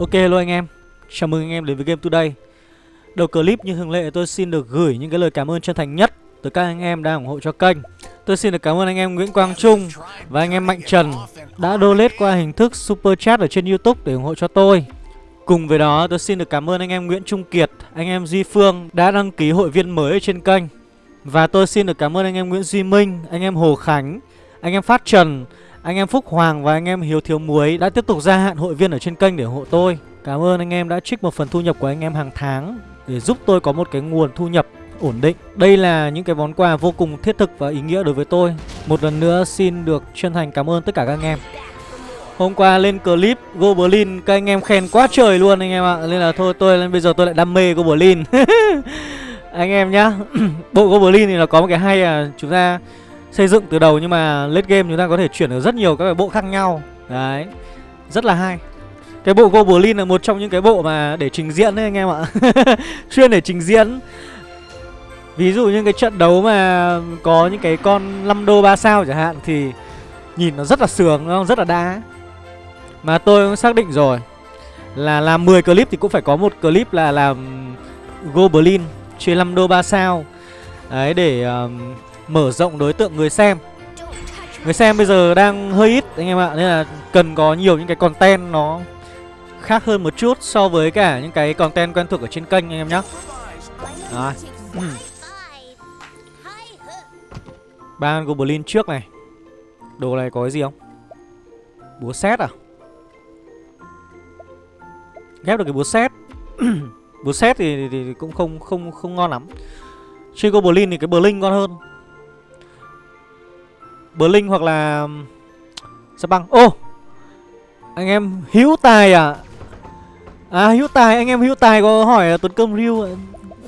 Ok luôn anh em. Chào mừng anh em đến với Game Today. Đầu clip như thường lệ tôi xin được gửi những cái lời cảm ơn chân thành nhất tới các anh em đang ủng hộ cho kênh. Tôi xin được cảm ơn anh em Nguyễn Quang Trung Và anh em Mạnh Trần Đã donate qua hình thức Super Chat ở trên Youtube để ủng hộ cho tôi. Cùng với đó, tôi xin được cảm ơn anh em Nguyễn Trung Kiệt, Anh em Duy Phương đã đăng ký hội viên mới ở trên kênh. Và tôi xin được cảm ơn anh em Nguyễn Duy Minh, Anh em Hồ Khánh, Anh em Phát Trần anh em Phúc Hoàng và anh em Hiếu Thiếu Muối đã tiếp tục gia hạn hội viên ở trên kênh để ủng hộ tôi. Cảm ơn anh em đã trích một phần thu nhập của anh em hàng tháng Để giúp tôi có một cái nguồn thu nhập ổn định. Đây là những cái món quà vô cùng thiết thực và ý nghĩa đối với tôi. Một lần nữa xin được chân thành cảm ơn tất cả các anh em. Hôm qua lên clip Goblin, các anh em khen quá trời luôn anh em ạ. Nên là thôi, tôi bây giờ tôi lại đam mê Goblin. Anh em nhá, Bộ Goblin thì nó có một cái hay là chúng ta xây dựng từ đầu nhưng mà late game chúng ta có thể chuyển được rất nhiều các cái bộ khác nhau. Đấy rất là hay. Cái bộ goblin là một trong những cái bộ mà để trình diễn đấy anh em ạ. Chuyên để trình diễn. Ví dụ như cái trận đấu mà có những cái con 5 đô 3 sao chẳng hạn thì nhìn nó rất là sướng đúng không rất là đá mà tôi cũng xác định rồi là làm 10 clip thì cũng phải có một clip là làm goblin chơi 5 đô 3 sao. Đấy để um, mở rộng đối tượng người xem. Người xem bây giờ đang hơi ít anh em ạ Nên là cần có nhiều những cái content nó khác hơn một chút so với cả những cái content quen thuộc ở trên kênh anh em nhé Đó Ba Goblin trước này. Đồ này có cái gì không? Búa xét à? Ghép được cái búa xét Búa xét thì, thì, thì cũng không không không ngon lắm. Chơi Goblin thì cái Blink ngon hơn. Blink hoặc là Sao băng? Ô oh! Anh em hữu tài à? À hữu tài, anh em hữu tài có hỏi Tuấn Công Ryu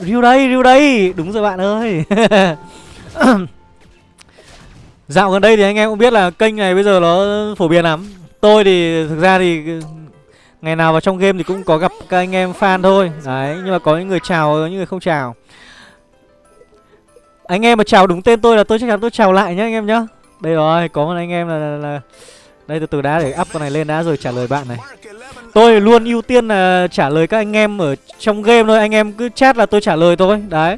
Ryu đây Ryu đây. Đúng rồi bạn ơi. Dạo gần đây thì anh em cũng biết là kênh này bây giờ nó phổ biến lắm. Tôi thì thực ra thì Ngày nào vào trong game thì cũng có gặp các anh em fan thôi. Đấy, Nhưng mà có những người chào những người không chào. Anh em mà chào đúng tên tôi là tôi chắc chắn tôi chào lại nhá, anh em nhá đây rồi, có một anh em là, là, là Đây từ từ đã để up con này lên đã rồi trả lời bạn này. Tôi luôn ưu tiên là trả lời các anh em ở trong game thôi Anh em cứ chat là tôi trả lời thôi Đấy.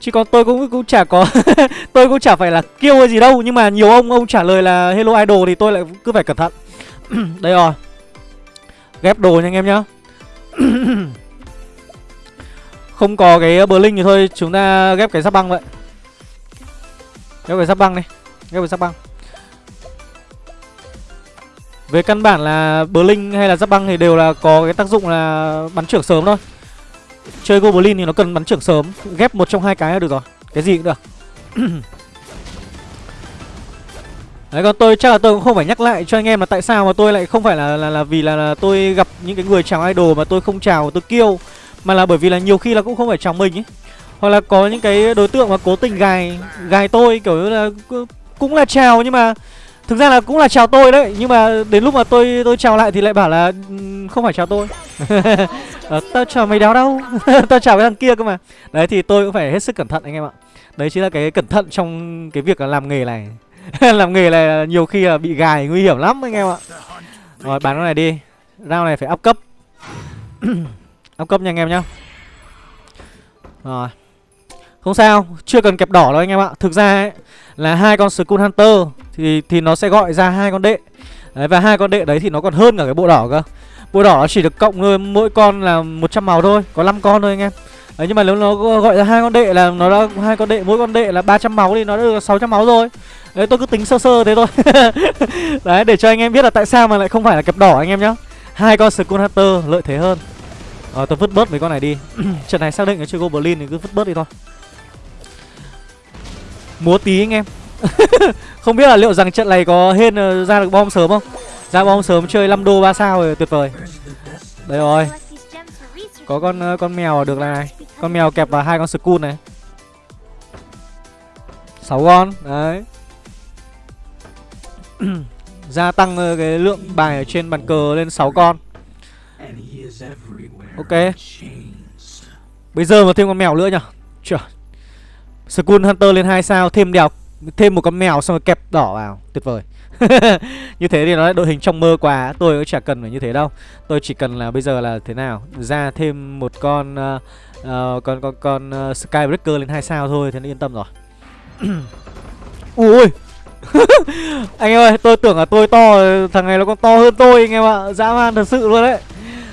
Chứ còn tôi cũng cũng chả có Tôi cũng chả phải là kêu hay gì đâu Nhưng mà nhiều ông ông trả lời là Hello Idol Thì tôi lại cứ phải cẩn thận. Đây rồi. Ghép đồ nha anh em nhá. Không có cái Blink thì thôi Chúng ta ghép cái giáp băng vậy. Ghép cái giáp băng đi ghép với giáp băng về căn bản là Blink hay là giáp băng thì đều là có cái tác dụng là bắn trưởng sớm thôi. Chơi Goblin thì nó cần bắn trưởng sớm Ghép một trong hai cái là được rồi. Cái gì cũng được. Đấy còn tôi chắc là tôi cũng không phải nhắc lại cho anh em là tại sao mà tôi lại không phải là là, là vì là, là tôi gặp những cái người chào idol mà tôi không chào tôi kêu Mà là bởi vì là nhiều khi là cũng không phải chào mình ấy. Hoặc là có những cái đối tượng mà cố tình gài gài tôi kiểu như là cũng là chào nhưng mà thực ra là cũng là chào tôi đấy nhưng mà đến lúc mà tôi tôi chào lại thì lại bảo là không phải chào tôi. À, tao chào mày đéo đâu? Tao chào cái thằng kia cơ mà. Đấy thì tôi cũng phải hết sức cẩn thận anh em ạ. Đấy chính là cái cẩn thận trong cái việc là làm nghề này. Làm nghề này nhiều khi là bị gài nguy hiểm lắm anh em ạ. Rồi bán con này đi. Rau này phải up cấp. Up cấp nha anh em nhá. Rồi. Không sao chưa cần kẹp đỏ đâu anh em ạ. Thực ra ấy là hai con Skull Hunter thì thì nó sẽ gọi ra hai con đệ. Đấy và hai con đệ đấy thì nó còn hơn cả cái bộ đỏ cơ. Bộ đỏ nó chỉ được cộng thôi, mỗi con là 100 màu thôi, có 5 con thôi anh em. Đấy nhưng mà nếu nó gọi ra hai con đệ là nó đã hai con đệ mỗi con đệ là 300 máu thì nó đã được 600 máu rồi. Đấy tôi cứ tính sơ sơ thế thôi. đấy để cho anh em biết là tại sao mà lại không phải là kẹp đỏ anh em nhá. Hai con Skull Hunter lợi thế hơn. Rồi tôi vứt bớt mấy con này đi. Trận này xác định là chơi Goblin thì cứ vứt bớt đi thôi. Múa tí anh em Không biết là liệu rằng trận này có hên ờ, ra được bom sớm không? Ra bom sớm chơi 5 đô 3 sao rồi, tuyệt vời. Đây rồi. Có con ờ, con mèo được này. Con mèo kẹp vào hai con skull này. 6 con, Đấy. Gia tăng ờ, cái lượng bài ở trên bàn cờ lên 6 con. Ok. Bây giờ mà thêm con mèo nữa nhở? Trời. Skull Hunter lên 2 sao, Thêm đèo Thêm một con mèo xong rồi kẹp đỏ vào. Tuyệt vời. Như thế thì nó lại đội hình trong mơ quá. Tôi cũng chả cần phải như thế đâu. Tôi chỉ cần là bây giờ là thế nào? Ra thêm một con uh, uh, Con con con ờ, uh, Skybreaker lên hai sao thôi Thế nên yên tâm rồi. Ui Anh em ơi tôi tưởng là tôi to Thằng này nó còn to hơn tôi anh em ạ. Dã man thật sự luôn đấy.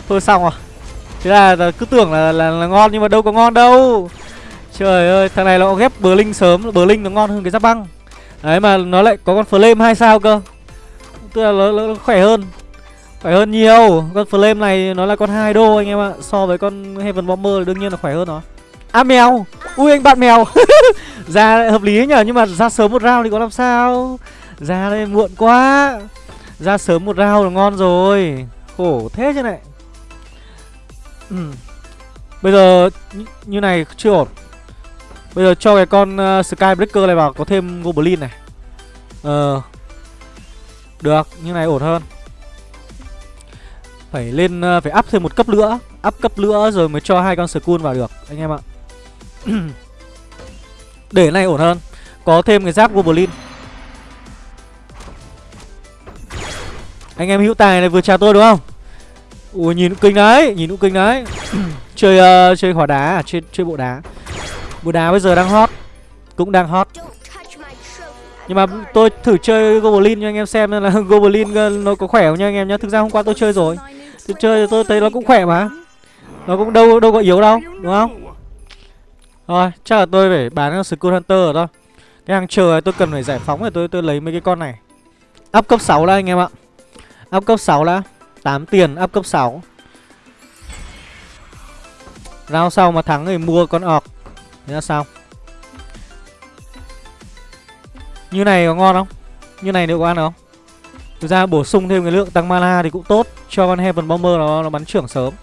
Thôi xong rồi. Thế là, là cứ tưởng là, là là ngon nhưng mà đâu có ngon đâu. Trời ơi thằng này nó ghép bờ linh sớm Bờ linh nó ngon hơn cái giáp băng. Đấy mà nó lại có con flame hai sao cơ. Tức là nó, nó, nó khỏe hơn Khỏe hơn nhiều. Con flame này nó là con hai đô anh em ạ So với con Heaven Bomber đương nhiên là khỏe hơn nó. À mèo. Ui anh bạn mèo. Ra hợp lý nhở Nhưng mà ra sớm một round thì có làm sao? Ra đây muộn quá. Ra sớm một round là ngon rồi. Khổ thế chứ này. Ừ. Bây giờ như này chưa ổn. Bây giờ cho cái con uh, Skybreaker này vào có thêm Goblin này. Ờ. Được, như này ổn hơn. Phải lên, uh, phải up thêm một cấp nữa Up cấp nữa rồi mới cho hai con Skull vào được Anh em ạ. Để này ổn hơn. Có thêm cái giáp Goblin. Anh em hữu tài này vừa chào tôi đúng không? Ui nhìn kinh đấy Nhìn cũng kinh đấy. Chơi uh, chơi hỏa đá à? Chơi, chơi bộ đá. Bùa đá bây giờ đang hot, Cũng đang hot. Nhưng mà tôi thử chơi Goblin cho anh em xem là Goblin ờ, nó có khỏe không nha anh em nhá? Thực ra hôm qua tôi chơi rồi. Tôi chơi tôi thấy nó cũng khỏe mà. Nó cũng đâu đâu có yếu đâu, Đúng không? Rồi chắc là tôi phải bán Skull Hunter rồi thôi. Cái hàng chờ này tôi cần phải giải phóng để tôi tôi lấy mấy cái con này. Up cấp 6 đã anh em ạ. Up cấp 6 đã. 8 tiền, up cấp 6 Rao sau mà thắng thì mua con orc. Thế là sao? Như này có ngon không? Như này liệu có ăn được không? Thực ra bổ sung thêm cái lượng tăng mana thì cũng tốt. Cho con Heaven Bomber nó, nó bắn trưởng sớm.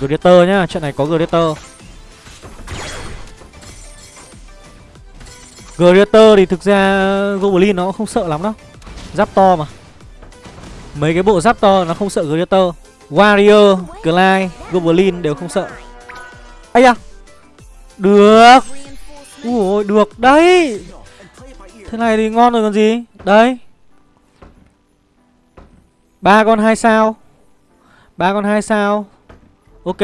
Gladiator nhá Trận này có Gladiator Gladiator thì thực ra Goblin nó cũng không sợ lắm đâu. Giáp to mà. Mấy cái bộ giáp to nó không sợ Gladiator Warrior, Clyde, Goblin đều không sợ. Ây da! Được! Ui được đấy! Thế này thì ngon rồi còn gì? Đấy. ba con hai sao? Ba con hai sao? Ok.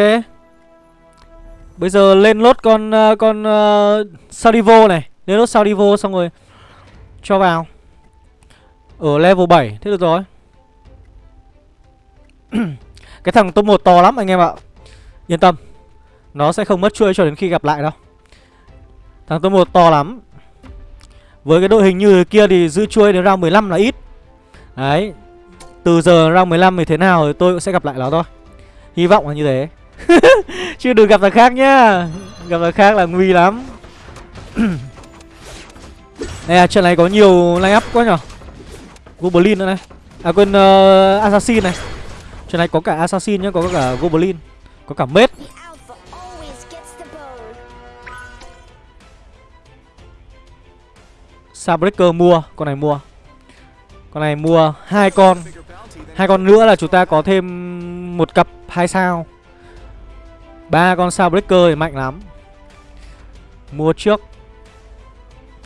Bây giờ lên lốt con uh, con uh, Salivo này. Lên lốt Salivo xong rồi Cho vào. Ở level 7 Thế được rồi. Cái thằng top 1 to lắm anh em ạ. Yên tâm Nó sẽ không mất chuôi cho đến khi gặp lại đâu. Thằng top 1 to lắm. Với cái đội hình như kia thì giữ chuôi đến round 15 là ít. Đấy Từ giờ round 15 thì thế nào thì tôi cũng sẽ gặp lại nó thôi. Hy vọng là như thế. Chứ đừng gặp thằng khác nhá. Gặp thằng khác là nguy lắm. Đây à, trận này có nhiều line up quá nhở. Goblin nữa này. À quên uh, Assassin này. Trận này có cả Assassin nhá, có cả Goblin Có cả Mết Sabreaker mua, con này mua. Con này mua hai con. Hai con nữa là chúng ta có thêm một cặp hai sao. Ba con Sabreaker thì mạnh lắm. Mua trước.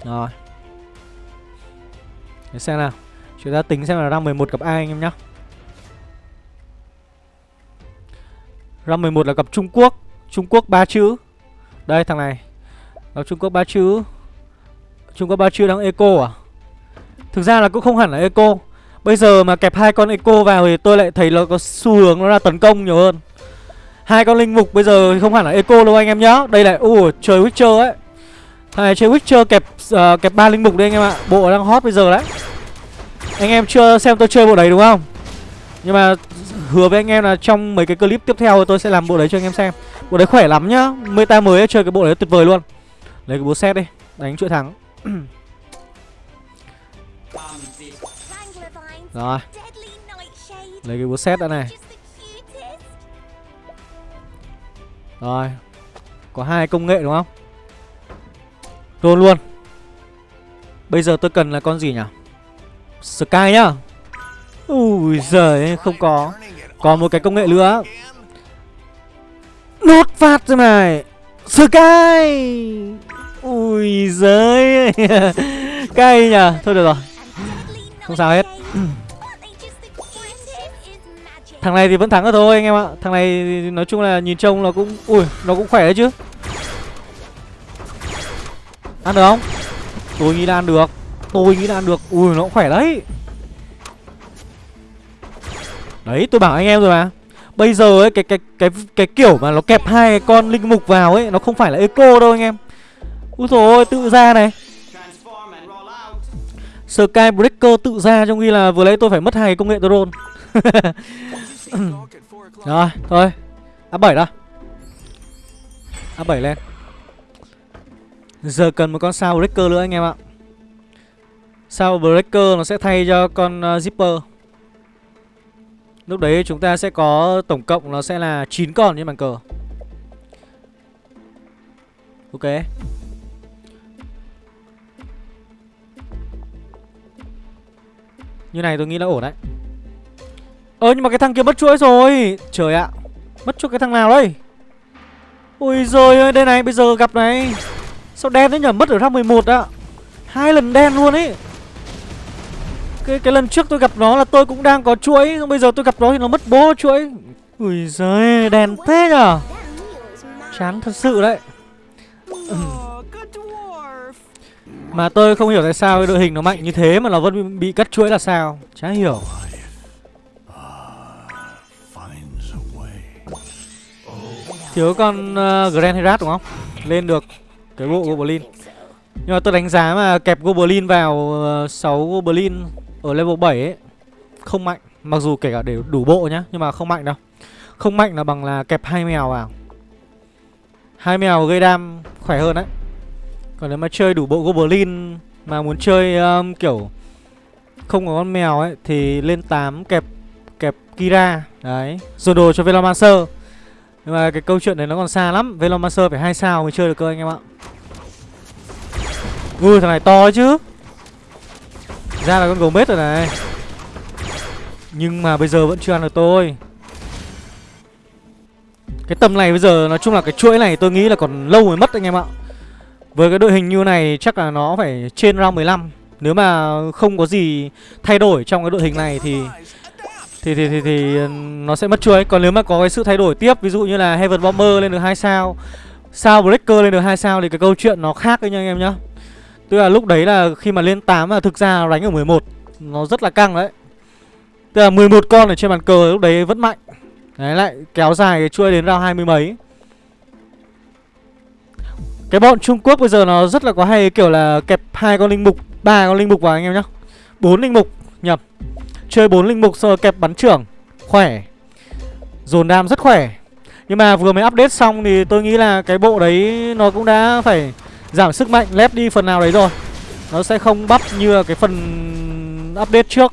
Rồi. Để xem nào. Chúng ta tính xem là đang 11 cặp ai anh em nhá Round 11 là gặp Trung Quốc. Trung Quốc ba chữ. Đây thằng này. Gặp Trung Quốc ba chữ. Trung Quốc ba chữ đang eco à? Thực ra là cũng không hẳn là eco. Bây giờ mà kẹp hai con eco vào thì tôi lại thấy nó có xu hướng nó là tấn công nhiều hơn. Hai con linh mục bây giờ không hẳn là eco đâu anh em nhá. Đây là ui trời Witcher ấy. Thằng này chơi Witcher kẹp uh, kẹp ba linh mục đây anh em ạ. Bộ đang hot bây giờ đấy. Anh em chưa xem tôi chơi bộ đấy đúng không? Nhưng mà hứa với anh em là trong mấy cái clip tiếp theo tôi sẽ làm bộ đấy cho anh em xem. Bộ đấy khỏe lắm nhá Meta mới ấy, chơi cái bộ đấy tuyệt vời luôn. Lấy cái búa xét đi Đánh chuỗi thắng. Rồi. Lấy cái búa xét đã này. Rồi. Có hai công nghệ đúng không? Luôn luôn. Bây giờ tôi cần là con gì nhỉ? Sky nhá. Ui giời không có còn một cái công nghệ nữa. Nốt phát rồi này. Sky. Ui giới, Cay nhờ Thôi được rồi. Không sao hết. Thằng này thì vẫn thắng rồi thôi anh em ạ. Thằng này nói chung là nhìn trông nó cũng Ui nó cũng khỏe đấy chứ. Ăn được không? Tôi nghĩ là ăn được. Tôi nghĩ là ăn được. Ui nó cũng khỏe đấy. Đấy tôi bảo anh em rồi mà. Bây giờ ấy cái cái cái cái kiểu mà nó kẹp hai cái con linh mục vào ấy Nó không phải là eco đâu anh em. Úi dồi ôi tự ra này. Skybreaker tự ra trong khi là vừa lấy tôi phải mất hai công nghệ drone. Rồi thôi. A7 đó A7 lên. Giờ cần một con sao breaker nữa anh em ạ. Sao breaker nó sẽ thay cho con uh, zipper. Lúc đấy chúng ta sẽ có tổng cộng nó sẽ là 9 con trên bàn cờ. Ok. Như này tôi nghĩ là ổn đấy. Ơ, nhưng mà cái thằng kia mất chuỗi rồi. Trời ạ. Mất chuỗi cái thằng nào đây Ôi giời ơi, đây này, bây giờ gặp này. Sao đen thế nhở? Mất ở round 11 ạ. Hai lần đen luôn ấy cái cái lần trước tôi gặp nó là tôi cũng đang có chuỗi Bây giờ tôi gặp nó thì nó mất bố chuỗi. Ui giời đèn thế nhở Chán thật sự đấy. Mà tôi không hiểu tại sao cái đội hình nó mạnh như thế mà nó vẫn bị cắt chuỗi là sao. Chả hiểu. Thiếu con uh, Grand Herat đúng không? Lên được cái bộ Goblin. Nhưng mà tôi đánh giá mà kẹp Goblin vào ờ, uh, 6 Goblin ở level 7 ấy Không mạnh Mặc dù kể cả để đủ bộ nhá Nhưng mà không mạnh đâu. Không mạnh là bằng là kẹp hai mèo vào. Hai mèo gây đam khỏe hơn đấy. Còn nếu mà chơi đủ bộ Goblin Mà muốn chơi um, kiểu Không có con mèo ấy Thì lên 8 kẹp kẹp Kira. Đấy Dồn đồ cho Velomancer. Nhưng mà cái câu chuyện đấy nó còn xa lắm Velomancer phải hai sao mới chơi được cơ anh em ạ. Ui thằng này to chứ ra là con gấu mết rồi này. Nhưng mà bây giờ vẫn chưa ăn được tôi. Cái tầm này bây giờ nói chung là cái chuỗi này tôi nghĩ là còn lâu mới mất anh em ạ. Với cái đội hình như này chắc là nó phải trên round 15 Nếu mà không có gì thay đổi trong cái đội hình này thì thì thì thì, thì nó sẽ mất chuỗi. Còn nếu mà có cái sự thay đổi tiếp Ví dụ như là Heaven Bomber lên được hai sao Sao Breaker lên được hai sao Thì cái câu chuyện nó khác đấy nha anh em nhá. Tức là lúc đấy là khi mà lên 8 là thực ra đánh ở 11 Nó rất là căng đấy. Tức là 11 con ở trên bàn cờ lúc đấy vẫn mạnh. Đấy, lại kéo dài cái chuỗi đến round 20 mấy. Cái bọn Trung Quốc bây giờ nó rất là có hay, kiểu là kẹp hai con linh mục, ba con linh mục vào anh em nhá. Bốn linh mục nhập Chơi bốn linh mục rồi kẹp bắn trưởng. Khỏe. Dồn đam rất khỏe. Nhưng mà vừa mới update xong thì tôi nghĩ là cái bộ đấy nó cũng đã phải Giảm sức mạnh lép đi phần nào đấy rồi. Nó sẽ không bắp như là cái phần update trước.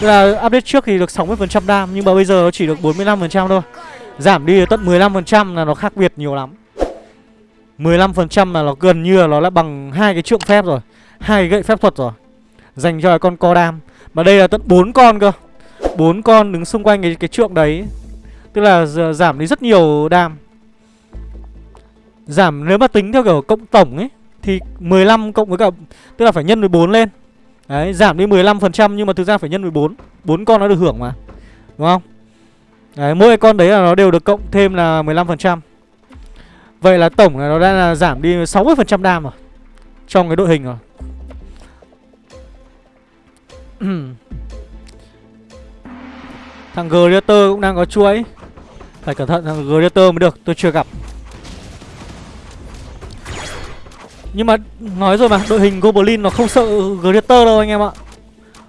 Tức là update trước thì được 60% đam Nhưng mà bây giờ nó chỉ được 45% thôi. Giảm đi tận 15% là nó khác biệt nhiều lắm. 15% là nó gần như là nó đã bằng hai cái trượng phép rồi hai cái gậy phép thuật rồi Dành cho con co đam. Mà đây là tận 4 con cơ bốn con đứng xung quanh cái, cái trượng đấy. Tức là giảm đi rất nhiều đam. Giảm, nếu mà tính theo kiểu cộng tổng ấy, Thì 15 cộng với cả, Tức là phải nhân 14 lên. Đấy, giảm đi 15% nhưng mà thực ra phải nhân 14 bốn. Con nó được hưởng mà, Đúng không? Đấy, mỗi con đấy là nó đều được cộng thêm là 15% Vậy là tổng là nó đã là giảm đi 60% đam rồi, Trong cái đội hình rồi. Thằng Greater cũng đang có chuỗi. Phải cẩn thận, thằng Greater mới được, Tôi chưa gặp. Nhưng mà nói rồi mà, Đội hình Goblin nó không sợ Greater đâu anh em ạ.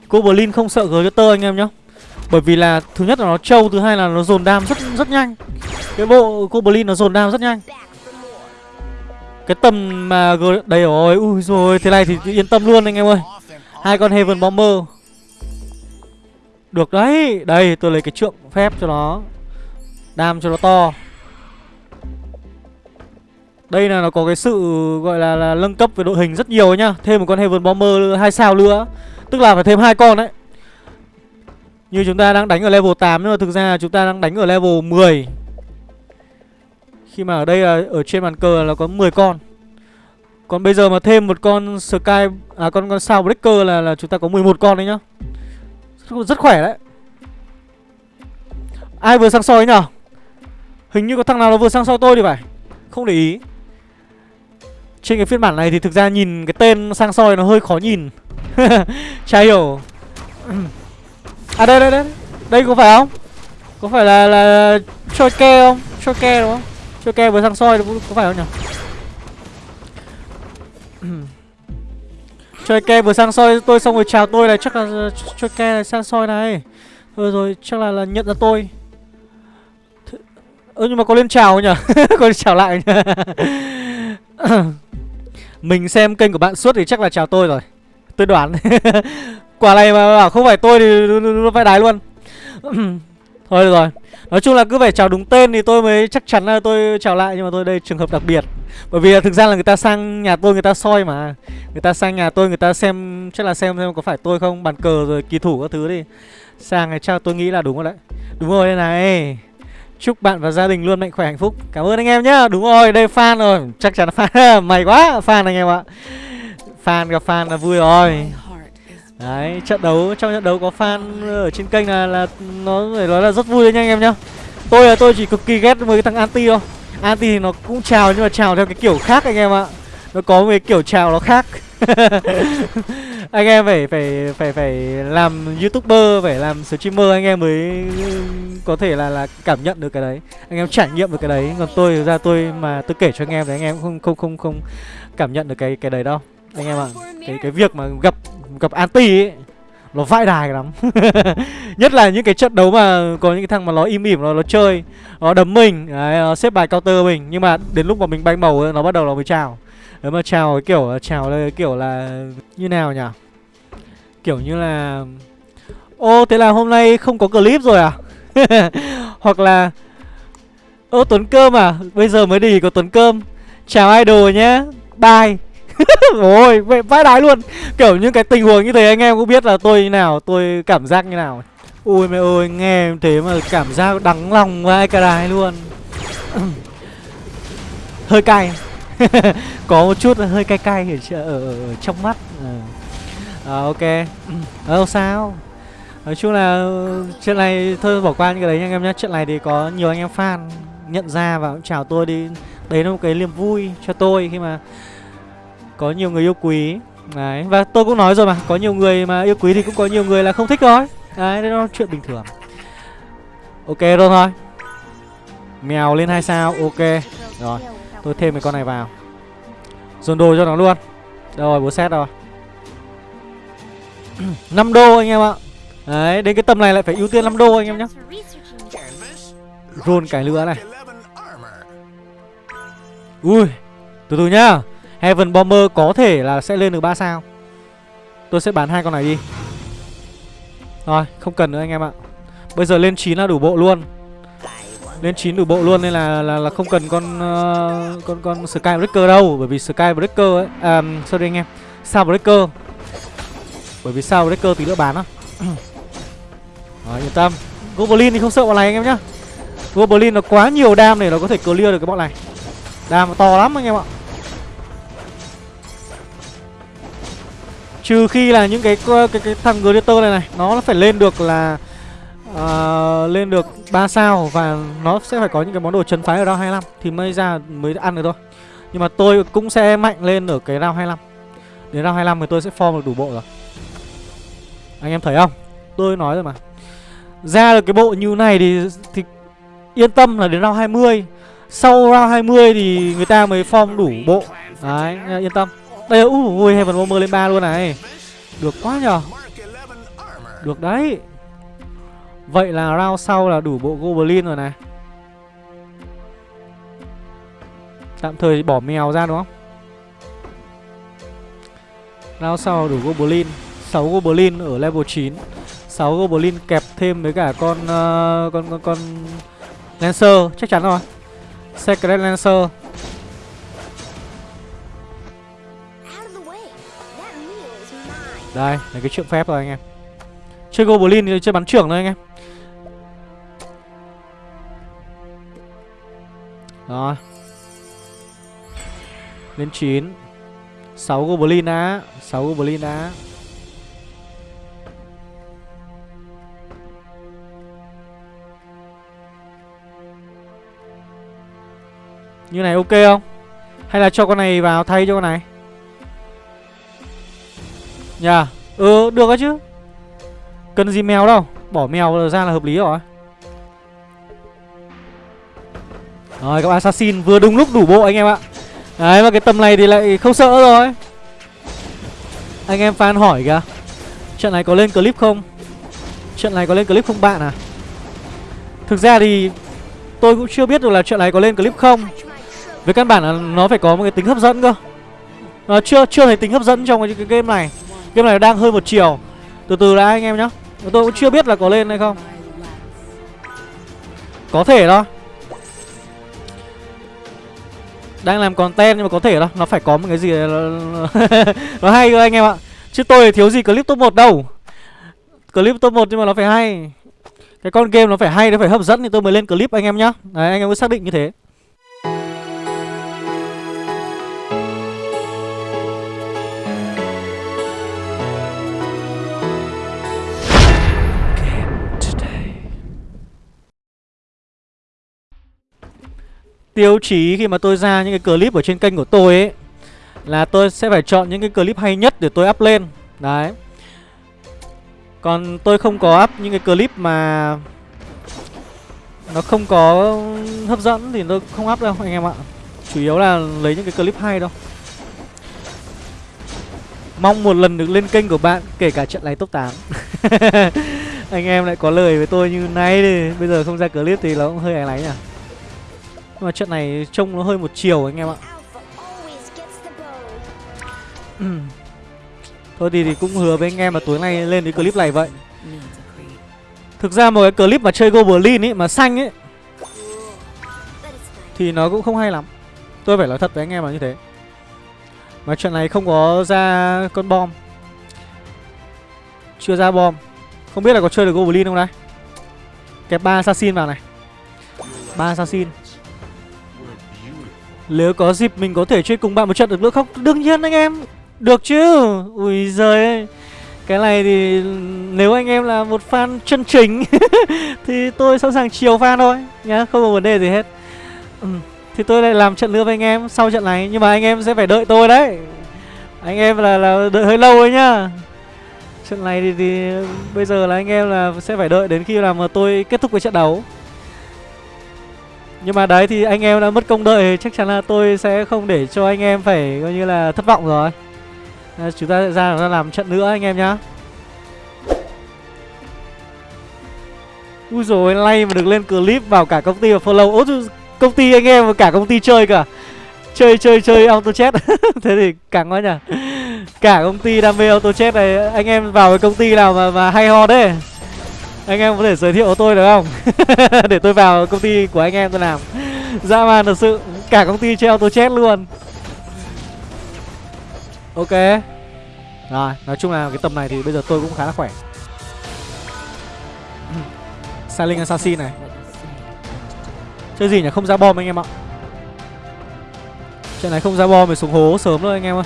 Goblin không sợ Greater anh em nhá. Bởi vì là thứ nhất là nó trâu, Thứ hai là nó dồn đam rất rất nhanh. Cái bộ Goblin nó dồn đam rất nhanh. Cái tầm mà Đây rồi, Ui rồi, Thế này thì yên tâm luôn anh em ơi. Hai con Heaven Bomber. Được đấy, Đây, tôi lấy cái trượng phép cho nó. Đam cho nó to đây là nó có cái sự gọi là, là nâng cấp về đội hình rất nhiều nhá. Thêm một con Heaven Bomber hai sao nữa. Tức là phải thêm hai con đấy. Như chúng ta đang đánh ở level 8 Nhưng mà thực ra chúng ta đang đánh ở level 10 Khi mà ở đây là ở trên bàn cờ là có 10 con. Còn bây giờ mà thêm một con Sky À con con sao Breaker là là chúng ta có 11 con đấy nhá. Rất, rất khỏe đấy. Ai vừa sang soi nhở? Hình như có thằng nào nó vừa sang soi tôi thì phải. Không để ý. Trên cái phiên bản này thì thực ra nhìn cái tên sang soi nó hơi khó nhìn. Chả hiểu. À đây đây đây. Đây có phải không? Có phải là là Choi ke không? Choi ke đúng không? Choi ke vừa sang soi có, có phải không nhỉ? Choi ke vừa sang soi tôi xong rồi chào tôi này chắc là Choi ke này sang soi này. Thôi rồi chắc là, là nhận ra tôi. Ơ nhưng mà có lên chào không nhỉ? Có lên chào lại nhỉ? Mình xem kênh của bạn suốt thì chắc là chào tôi rồi. Tôi đoán. Quả này mà bảo không phải tôi thì nó phải đái luôn. Thôi được rồi. Nói chung là cứ phải chào đúng tên thì tôi mới chắc chắn là tôi chào lại, Nhưng mà tôi đây trường hợp đặc biệt. Bởi vì thực ra là người ta sang nhà tôi người ta soi mà. Người ta sang nhà tôi người ta xem, Chắc là xem xem có phải tôi không, Bàn cờ rồi kỳ thủ các thứ đi. Sang này chắc tôi nghĩ là đúng rồi đấy. Đúng rồi đây này. Chúc bạn và gia đình luôn mạnh khỏe hạnh phúc Cảm ơn anh em nhá Đúng rồi đây fan rồi Chắc chắn là fan Mày quá fan anh em ạ Fan gặp fan là vui rồi Đấy, trận đấu trong trận đấu có fan ở trên kênh là là nó phải nói là rất vui đấy nha anh em nhá. Tôi là tôi chỉ cực kỳ ghét với cái thằng anti thôi. Anti thì nó cũng chào nhưng mà chào theo cái kiểu khác anh em ạ. Nó có một cái kiểu chào nó khác. anh em phải phải phải phải làm youtuber phải làm streamer anh em mới có thể là là cảm nhận được cái đấy. Anh em trải nghiệm được cái đấy. Còn tôi ra tôi mà tôi kể cho anh em thì anh em không không không không cảm nhận được cái cái đấy đâu. Anh em ạ cái cái việc mà gặp gặp anti ấy nó vãi đài lắm. Nhất là những cái trận đấu mà có những cái thằng mà nó im ỉm nó nó chơi nó đấm mình đấy, nó xếp bài counter mình. Nhưng mà đến lúc mà mình bay màu ấy, nó bắt đầu nó mới chào nếu mà chào kiểu chào là kiểu là như nào nhỉ? Kiểu như là ô thế là hôm nay không có clip rồi à? Hoặc là ô tuấn cơm à? Bây giờ mới đi có tuấn cơm. Chào idol nhé bye. Ôi, vậy vãi đái luôn. Kiểu những cái tình huống như thế anh em cũng biết là tôi như nào Tôi cảm giác như nào. Ui mẹ ơi, nghe thế mà cảm giác đắng lòng vai cả đái luôn. Hơi cay. Có một chút hơi cay cay ở, ở, ở, trong mắt. À, à, Ok. Ờ, Đâu sao. Nói chung là ờ, chuyện này thôi bỏ qua những cái đấy nha anh em nhé Chuyện này thì có nhiều anh em fan nhận ra và cũng chào tôi đi. Đấy là một cái niềm vui cho tôi khi mà có nhiều người yêu quý. Đấy, và tôi cũng nói rồi mà Có nhiều người mà yêu quý thì cũng có nhiều người là không thích thôi. Đấy, đó là chuyện bình thường. Ok rồi thôi. Mèo lên hai sao, ok. Rồi, tôi thêm cái con này vào. Dồn đồ cho nó luôn. Đâu rồi, bố xét rồi. 5 đô anh em ạ. Đấy, đến cái tầm này lại phải ưu tiên 5 đô anh em nhé Rôn cái lửa này. Ui, từ từ nhá. Heaven Bomber có thể là sẽ lên được 3 sao. Tôi sẽ bán hai con này đi. Rồi không cần nữa anh em ạ. Bây giờ lên 9 là đủ bộ luôn. Lên 9 đủ bộ luôn nên là là, là không cần con uh, con con Skybreaker đâu bởi vì Skybreaker ấy à sorry anh em Sao Breaker. Bởi vì sao Breaker tí nữa bán á. Rồi yên tâm. Goblin thì không sợ bọn này anh em nhá. Goblin nó quá nhiều đam để nó có thể clear được cái bọn này. Đam to lắm anh em ạ. Trừ khi là những cái cái, cái thằng Gladiator này này Nó phải lên được là uh, Lên được 3 sao Và nó sẽ phải có những cái món đồ chấn phái ở round 25 Thì mới ra mới ăn được thôi. Nhưng mà tôi cũng sẽ mạnh lên ở cái round 25 Đến round 25 thì tôi sẽ form được đủ bộ rồi. Anh em thấy không? Tôi nói rồi mà. Ra được cái bộ như này thì, thì Yên tâm là đến round 20 Sau round 20 thì người ta mới form đủ bộ. Đấy yên tâm. Đây ui uh, Heaven Bomber lên 3 luôn này. Được quá nhờ. Được đấy. Vậy là round sau là đủ bộ Goblin rồi này. Tạm thời bỏ mèo ra đúng không? Round sau đủ Goblin. 6 Goblin ở level 9 6 Goblin kẹp thêm với cả con uh, con con con Lancer. Chắc chắn rồi. Secret Lancer. Đây, là cái trượng phép rồi anh em. Chơi Goblin thì chơi bắn trưởng thôi anh em. Rồi. Lên 9 6 goblin đã 6 goblin đã Như này ok không? Hay là cho con này vào thay cho con này? Nhà yeah. Ừ được đó chứ. Cần gì mèo đâu? Bỏ mèo ra là hợp lý rồi. Rồi các assassin vừa đúng lúc đủ bộ anh em ạ. Đấy mà cái tầm này thì lại không sợ rồi. Anh em fan hỏi kìa. Trận này có lên clip không? Trận này có lên clip không bạn à? Thực ra thì Tôi cũng chưa biết được là trận này có lên clip không. Về căn bản là nó phải có một cái tính hấp dẫn cơ. Nó chưa chưa thấy tính hấp dẫn trong cái, cái game này. Game này đang hơi một chiều. Từ từ đã anh em nhá. Tôi cũng chưa biết là có lên hay không. Có thể thôi. Đang làm content nhưng mà có thể đâu Nó phải có một cái gì Nó hay cơ anh em ạ. Chứ tôi thiếu gì clip top 1 đâu. Clip top 1 nhưng mà nó phải hay. Cái con game nó phải hay, nó phải hấp dẫn thì tôi mới lên clip anh em nhá. Đấy anh em cứ xác định như thế. Tiêu chí khi mà tôi ra những cái clip ở trên kênh của tôi ấy, Là tôi sẽ phải chọn những cái clip hay nhất để tôi up lên. Đấy. Còn tôi không có up những cái clip mà Nó không có hấp dẫn thì tôi không up đâu anh em ạ. Chủ yếu là lấy những cái clip hay đâu Mong một lần được lên kênh của bạn, Kể cả trận này top 8 Anh em lại có lời với tôi như này thì Bây giờ không ra clip thì nó cũng hơi ảnh lánh nhỉ? Nhưng mà trận này trông nó hơi một chiều anh em ạ. Thôi thì, thì cũng hứa với anh em là tối nay lên cái clip này vậy. Thực ra một cái clip mà chơi Goblin ấy mà xanh ấy Thì nó cũng không hay lắm. Tôi phải nói thật với anh em là như thế. Mà trận này không có ra con bom. Chưa ra bom. Không biết là có chơi được Goblin không đây? Kẹp ba assassin vào này. Ba assassin nếu có dịp mình có thể chơi cùng bạn một trận được nữa không? Đương nhiên anh em. Được chứ. Ui giời Cái này thì nếu anh em là một fan chân chính Thì tôi sẵn sàng chiều fan thôi Nhá. Không có vấn đề gì hết. Ừ. Thì tôi lại làm trận nữa với anh em sau trận này. Nhưng mà anh em sẽ phải đợi tôi đấy. Anh em là, là đợi hơi lâu ấy nhá. Trận này thì, thì bây giờ là anh em là sẽ phải đợi đến khi nào mà tôi kết thúc cái trận đấu nhưng mà đấy thì anh em đã mất công đợi Chắc chắn là tôi sẽ không để cho anh em phải coi như là thất vọng rồi. À, Chúng ta sẽ ra, ra làm trận nữa anh em nhá. Ui rồi lay mà được lên clip vào cả công ty và follow. Ôi công ty anh em và cả công ty chơi cả Chơi chơi chơi auto chat Thế thì càng quá nhỉ. Cả công ty đam mê auto chat này Anh em vào cái công ty nào mà, mà hay ho đấy anh em có thể giới thiệu tôi được không? Để tôi vào công ty của anh em tôi làm. Dã man thật sự, cả công ty treo tôi chết luôn. Ok. Rồi, nói chung là cái tầm này thì bây giờ tôi cũng khá là khỏe. Silent Assassin này. Chơi gì nhỉ? Không ra bom anh em ạ. Trận này không ra bom thì xuống hố sớm thôi anh em ơi.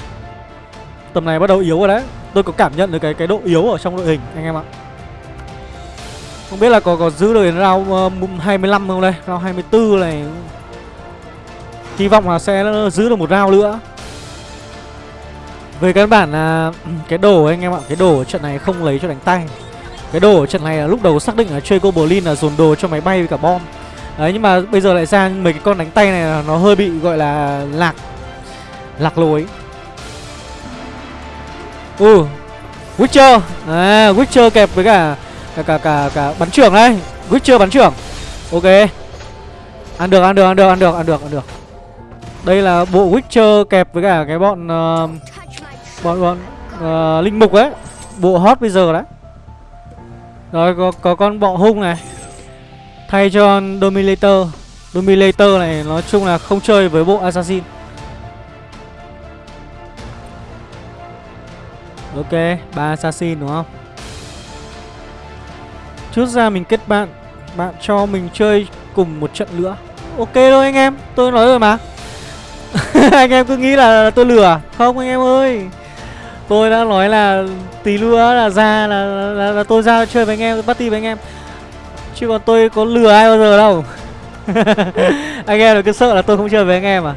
Tầm này bắt đầu yếu rồi đấy. Tôi có cảm nhận được cái cái độ yếu ở trong đội hình, anh em ạ không biết là có có giữ được round ờ, uh, 25 không đây? Round 24 này. Hy vọng là sẽ giữ được một round nữa. Về căn bản là ừ, Cái đồ anh em ạ Cái đồ ở trận này không lấy cho đánh tay. Cái đồ ở trận này là lúc đầu xác định là chơi Goblin là dồn đồ cho máy bay với cả bom. Đấy nhưng mà bây giờ lại ra mấy cái con đánh tay này là nó hơi bị gọi là lạc Lạc lối. Ừ Witcher. À Witcher kẹp với cả cả cả cả, cả bắn trưởng đây Witcher bắn trưởng? Ok. Ăn được ăn được ăn được ăn được ăn được ăn được. Đây là bộ Witcher kẹp với cả cái bọn uh, bọn bọn uh, linh mục ấy. Bộ hot bây giờ đấy. Rồi có có con bọ hung này. Thay cho Dominator. Dominator này nói chung là không chơi với bộ Assassin. Ok, ba assassin đúng không? Trước ra mình kết bạn Bạn cho mình chơi cùng một trận nữa. Ok thôi anh em Tôi nói rồi mà. Anh em cứ nghĩ là tôi lừa à? không anh em ơi. Tôi đã nói là tí nữa là ra là, là, là, là tôi ra chơi với anh em party với anh em. Chứ còn tôi có lừa ai bao giờ đâu. Anh em cứ sợ là tôi không chơi với anh em à?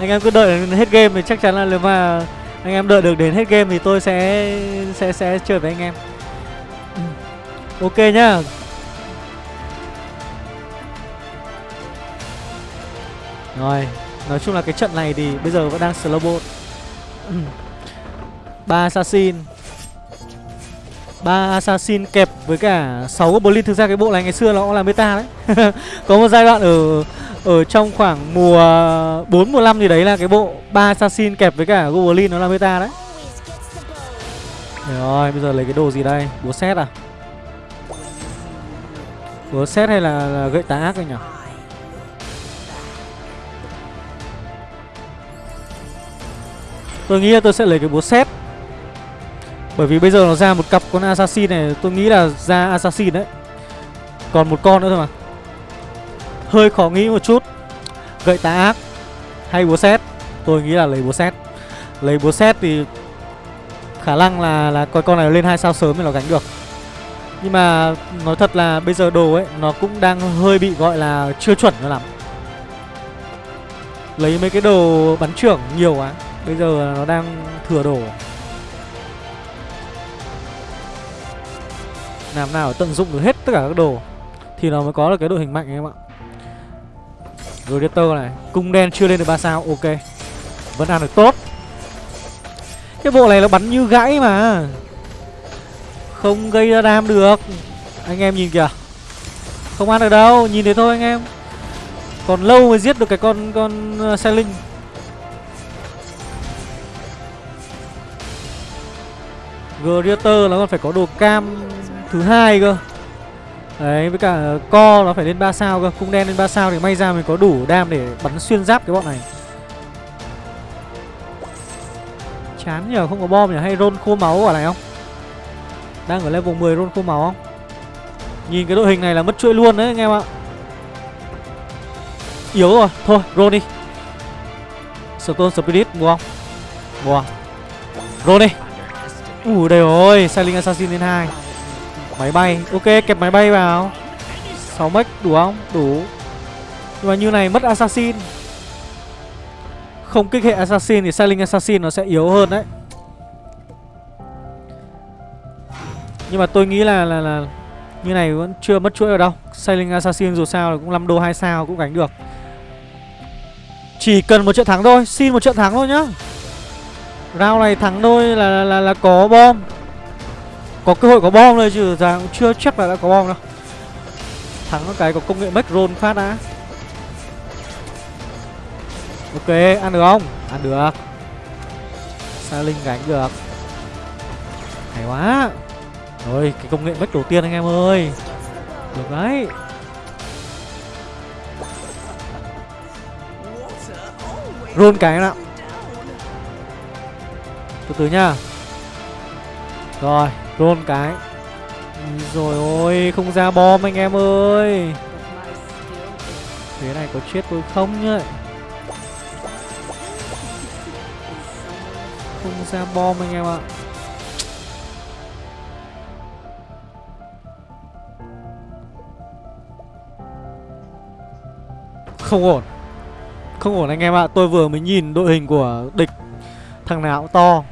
Anh em cứ đợi đến hết game thì chắc chắn là nếu mà anh em đợi được đến hết game thì tôi sẽ sẽ sẽ chơi với anh em ok nhá. Rồi, nói chung là cái trận này thì bây giờ vẫn đang slow bot. Ba assassin. Ba assassin kẹp với cả 6 goblin thực ra cái bộ này ngày xưa nó cũng là meta đấy. Có một giai đoạn ở ở trong khoảng mùa 4 mùa 5 gì đấy là cái bộ ba assassin kẹp với cả goblin nó là meta đấy. Rồi, bây giờ lấy cái đồ gì đây? Búa xét à? Búa xét hay là, là gậy tà ác anh nhỉ? Tôi nghĩ là tôi sẽ lấy cái búa xét bởi vì bây giờ nó ra một cặp con assassin này Tôi nghĩ là ra assassin đấy. Còn một con nữa thôi mà. Hơi khó nghĩ một chút. Gậy tà ác. Hay búa xét Tôi nghĩ là lấy búa xét Lấy búa xét thì Khả năng là là coi con này lên hai sao sớm thì nó gánh được. Nhưng mà nói thật là bây giờ đồ ấy, Nó cũng đang hơi bị gọi là chưa chuẩn cho lắm. Lấy mấy cái đồ bắn trưởng nhiều quá, Bây giờ nó đang thừa đồ. Làm nào tận dụng được hết tất cả các đồ, thì nó mới có được cái đội hình mạnh em ạ. Gladiator này, cung đen chưa lên được ba sao, ok. Vẫn ăn được tốt. Cái bộ này nó bắn như gãy mà không gây ra đam được. Anh em nhìn kìa. Không ăn được đâu, nhìn thế thôi anh em. Còn lâu mới giết được cái con con ờ, xe linh. Greater nó còn phải có đồ cam thứ hai cơ. Đấy, với cả co nó phải lên 3 sao cơ. Cung đen lên 3 sao thì may ra mình có đủ đam để bắn xuyên giáp cái bọn này. Chán nhờ, không có bom nhỉ Hay roll khô máu ở này không? Đang ở level 10 roll khô máu không? Nhìn cái đội hình này là mất chuỗi luôn đấy, anh em ạ. Yếu rồi, Thôi, roll đi. Stone Spirit, mua không? Mua. Roll đi. Ủa đây rồi Sailing Assassin lên 2 Máy bay, Ok, kẹp máy bay vào. 6 mech, đủ không? Đủ. Nhưng mà như này mất assassin. Không kích hệ assassin thì Sailing assassin nó sẽ yếu hơn đấy. Nhưng mà tôi nghĩ là là là như này vẫn chưa mất chuỗi ở đâu. Sailing Assassin dù sao là cũng 5 đô 2 sao cũng gánh được. Chỉ cần một trận thắng thôi Xin một trận thắng thôi nhá. Round này thắng thôi là, là, là, là có bom. Có cơ hội có bom thôi chứ ra cũng chưa chắc là đã có bom đâu. Thắng cái có công nghệ make roll phát đã. Ok ăn được không? Ăn được. Sailing gánh được. Hay quá rồi, cái công nghệ make đầu tiên anh em ơi. Được đấy. Run cái nào từ từ nhá rồi, run cái. Rồi ôi, Không ra bom anh em ơi. Thế này có chết tôi không nhá Không ra bom anh em ạ. Không ổn. Không ổn anh em ạ. Tôi vừa mới nhìn đội hình của địch Thằng nào cũng to.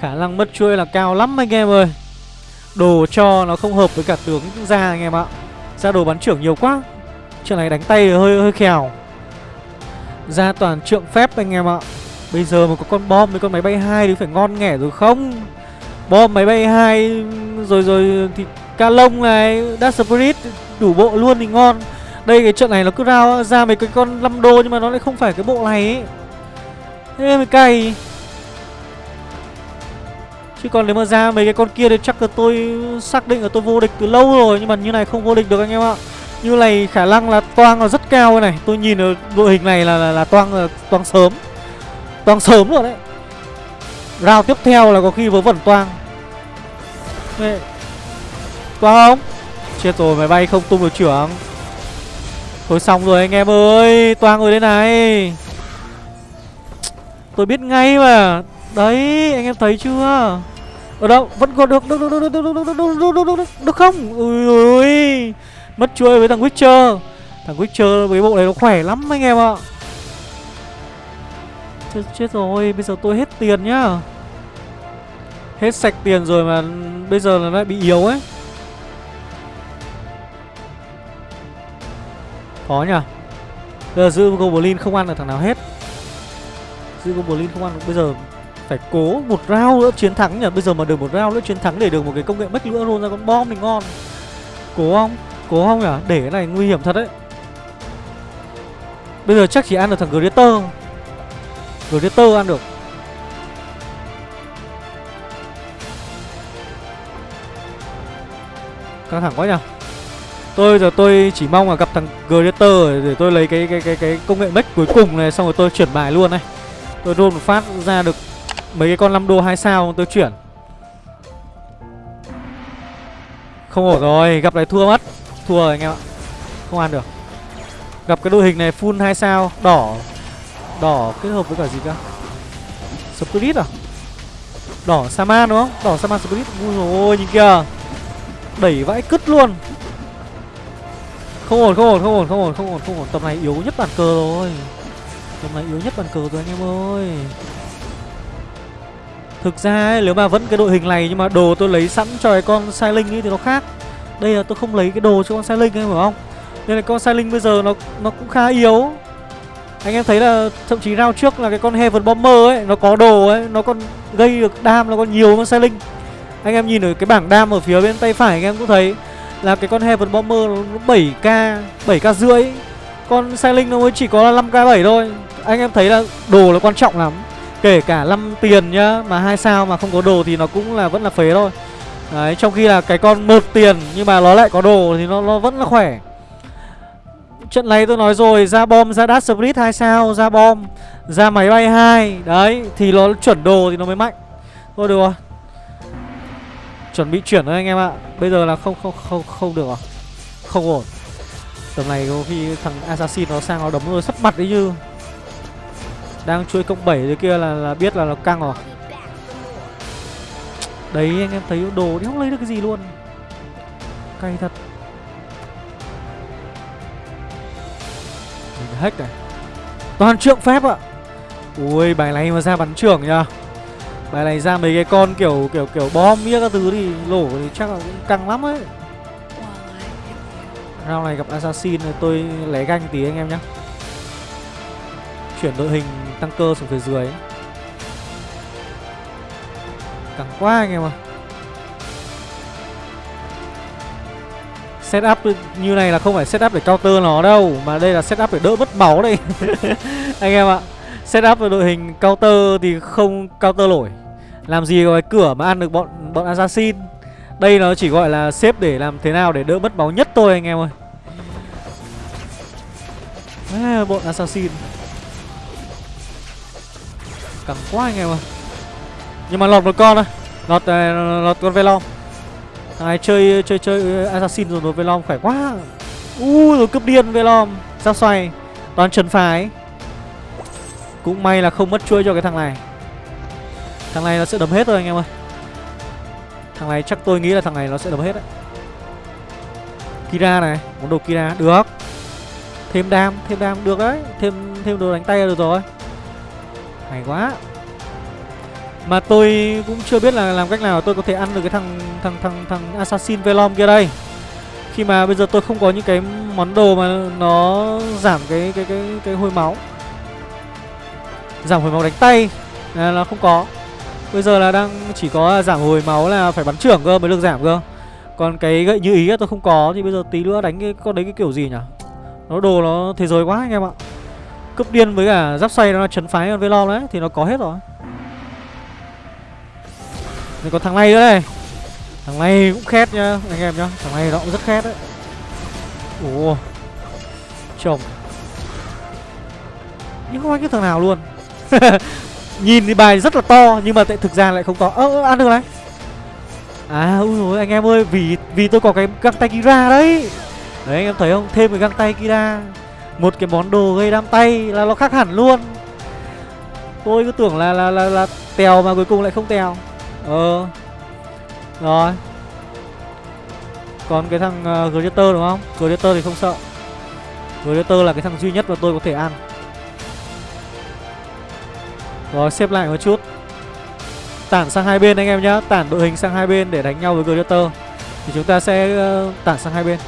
Khả năng mất chuỗi là cao lắm anh em ơi. Đồ cho nó không hợp với cả tướng ra anh em ạ. Ra đồ bắn trưởng nhiều quá. Chuyện này đánh tay hơi hơi khèo. Ra toàn trượng phép anh em ạ. Bây giờ mà có con bom với con máy bay hai thì phải ngon nghẻ rồi không? Bom máy bay hai, Rồi rồi thì ca lông này Dark Spirit, đủ bộ luôn thì ngon. Đây cái trận này nó cứ ra ra mấy cái con 5 đô Nhưng mà nó lại không phải cái bộ này ấy. Thế mới cay Chứ còn nếu mà ra mấy cái con kia thì chắc là tôi xác định là tôi vô địch từ lâu rồi Nhưng mà như này không vô địch được anh em ạ. Như này khả năng là toang là rất cao này. Tôi nhìn ở đội hình này là, là, là toang là toang sớm. Toang sớm rồi đấy. Round tiếp theo là có khi vớ vẩn toang. Toang không? Chết rồi máy bay không tung được trưởng Thôi xong rồi anh em ơi Toang rồi đây này Tôi biết ngay mà Đấy anh em thấy chưa Ở đâu vẫn còn được Được được được được được được được được được được không Ui ui Mất chuôi với thằng Witcher Thằng Witcher với bộ này nó khỏe lắm anh em ạ chết, chết rồi Bây giờ tôi hết tiền nhá Hết sạch tiền rồi mà Bây giờ nó lại bị yếu ấy Khó nhỉ Bây giờ giữ Goblin không ăn được thằng nào hết. Giữ Goblin không ăn được, Bây giờ phải cố một round nữa chiến thắng nhỉ Bây giờ mà được một round nữa chiến thắng để được một cái công nghệ bách lửa luôn ra con bom thì ngon. Cố không? Cố không nhỉ? Để cái này nguy hiểm thật đấy. Bây giờ chắc chỉ ăn được thằng Greater Greater ăn được. Căng thẳng quá nhỉ Tôi giờ tôi chỉ mong là gặp thằng Greater để tôi lấy cái cái cái cái công nghệ mech cuối cùng này xong rồi tôi chuyển bài luôn này. Tôi roll một phát ra được mấy cái con 5 đô 2 sao tôi chuyển. Không ổn rồi, gặp lại thua mất. Thua rồi anh em ạ. Không ăn được. Gặp cái đội hình này full 2 sao, đỏ. Đỏ kết hợp với cả gì cơ? Spirit à? Đỏ Saman đúng không? Đỏ Saman Spirit. Ui ôi nhìn kìa. Đẩy vãi cứt luôn. Không ổn, không ổn, không ổn, không ổn, không ổn, không ổn. Tầm này yếu nhất bàn cờ rồi. Tầm này yếu nhất bàn cờ rồi anh em ơi. Thực ra ấy, nếu mà vẫn cái đội hình này nhưng mà đồ tôi lấy sẵn cho cái con sai linh ấy thì nó khác. Đây là tôi không lấy cái đồ cho con sai linh em phải không? Nên là con sai linh bây giờ nó nó cũng khá yếu. Anh em thấy là thậm chí rao trước là cái con Heaven Bomber ấy, nó có đồ ấy, nó còn gây được đam nó còn nhiều hơn sai linh. Anh em nhìn ở cái bảng đam ở phía bên tay phải anh em cũng thấy là cái con Heaven Bomber nó 7k 7k rưỡi. Con Sailing nó mới chỉ có 5k 7 thôi. Anh em thấy là đồ là quan trọng lắm. Kể cả 5 tiền nhá, mà hai sao mà không có đồ thì nó cũng là vẫn là phế thôi. Đấy, trong khi là cái con một tiền nhưng mà nó lại có đồ thì nó nó vẫn là khỏe. Trận này tôi nói rồi, ra bom, ra dash split 2 sao, ra bom, ra máy bay hai. Đấy, thì nó chuẩn đồ thì nó mới mạnh. Thôi được rồi chuẩn bị chuyển thôi anh em ạ. Bây giờ là không không không không được à? Không ổn. Tầm này có khi thằng assassin nó sang nó đấm rồi sắp mặt đấy như đang chui cộng 7 dưới kia là là biết là nó căng rồi. Đấy, anh em thấy đồ thì không lấy được cái gì luôn. Cay thật. Mình hack này. Toàn trượng phép ạ. Ui, bài này mà ra bắn trưởng nhá Bài này ra mấy cái con kiểu kiểu kiểu bom mía các thứ thì lổ thì chắc là cũng căng lắm ấy. Round này gặp Assassin thì tôi lấy ganh tí anh em nhé Chuyển đội hình tăng cơ xuống phía dưới. Căng quá anh em à Setup như này là không phải setup để counter nó đâu Mà đây là setup để đỡ mất máu đây. Anh em ạ Setup đội hình counter thì không counter nổi. Làm gì có cái cửa mà ăn được bọn bọn assassin? Đây nó chỉ gọi là xếp để làm thế nào để đỡ mất máu nhất thôi anh em ơi. À, Bọn assassin. Cẳng quá anh em ơi. Nhưng mà lọt một con thôi Lọt, à, lọt con Velom. Ai chơi chơi chơi assassin rồi lọt Velom khỏe quá. U uh, rồi cướp điên Velom. Sao xoay? Toàn trần phái cũng may là không mất chuôi cho cái thằng này. Thằng này nó sẽ đấm hết thôi anh em ơi. Thằng này chắc tôi nghĩ là thằng này nó sẽ đấm hết đấy. Kira này Món đồ Kira, Được. Thêm đam Thêm đam, được đấy. Thêm thêm đồ đánh tay được rồi. Hay quá. Mà tôi cũng chưa biết là làm cách nào tôi có thể ăn được cái thằng thằng thằng thằng Assassin Velom kia đây. Khi mà bây giờ tôi không có những cái món đồ mà nó giảm cái cái cái cái hôi máu. Giảm hồi máu đánh tay. Là, là không có. Bây giờ là đang chỉ có giảm hồi máu là phải bắn trưởng cơ mới được giảm cơ. Còn cái gậy như ý tôi không có Thì bây giờ tí nữa đánh cái con đấy cái kiểu gì nhỉ? Nó đồ nó thế giới quá anh em ạ. Cướp điên với cả giáp xoay nó chấn phái con Velom đấy Thì nó có hết rồi. Này còn thằng này nữa này. Thằng này cũng khét nhá anh em nhá. Thằng này nó cũng rất khét đấy. Ủa Chồng. Nhưng không ai cái thằng nào luôn. Nhìn thì bài rất là to Nhưng mà tại thực ra lại không to. Ơ ăn được này. À ui dồi, anh em ơi Vì vì tôi có cái găng tay Kira đấy. Đấy anh em thấy không? Thêm cái găng tay Kira. Một cái món đồ gây đam tay là nó khác hẳn luôn. Tôi cứ tưởng là là là, là tèo mà cuối cùng lại không tèo. Ờ. Rồi. Còn cái thằng uh, Greater đúng không? Greater thì không sợ. Greater là cái thằng duy nhất mà tôi có thể ăn. Rồi xếp lại một chút. Tản sang hai bên anh em nhá. Tản đội hình sang hai bên để đánh nhau với Greater Thì chúng ta sẽ uh, tản sang hai bên.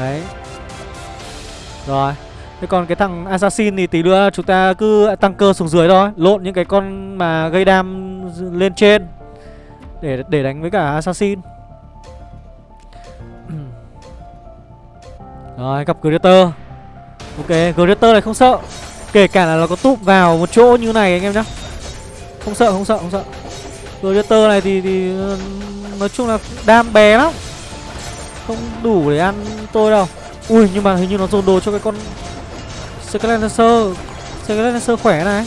Đấy. Rồi. Thế còn cái thằng Assassin thì tí nữa chúng ta cứ tăng cơ xuống dưới thôi. Lộn những cái con mà gây đam lên trên Để để đánh với cả Assassin. Rồi gặp Greater Ok Greater này không sợ. Kể cả là nó có túp vào một chỗ như này anh em nhá. Không sợ không sợ không sợ. Predator này thì, thì Nói chung là đam bé lắm. Không đủ để ăn tôi đâu. Ui nhưng mà hình như nó dồn đồ cho cái con Scarlet Lancer. Scarlet Lancer khỏe này.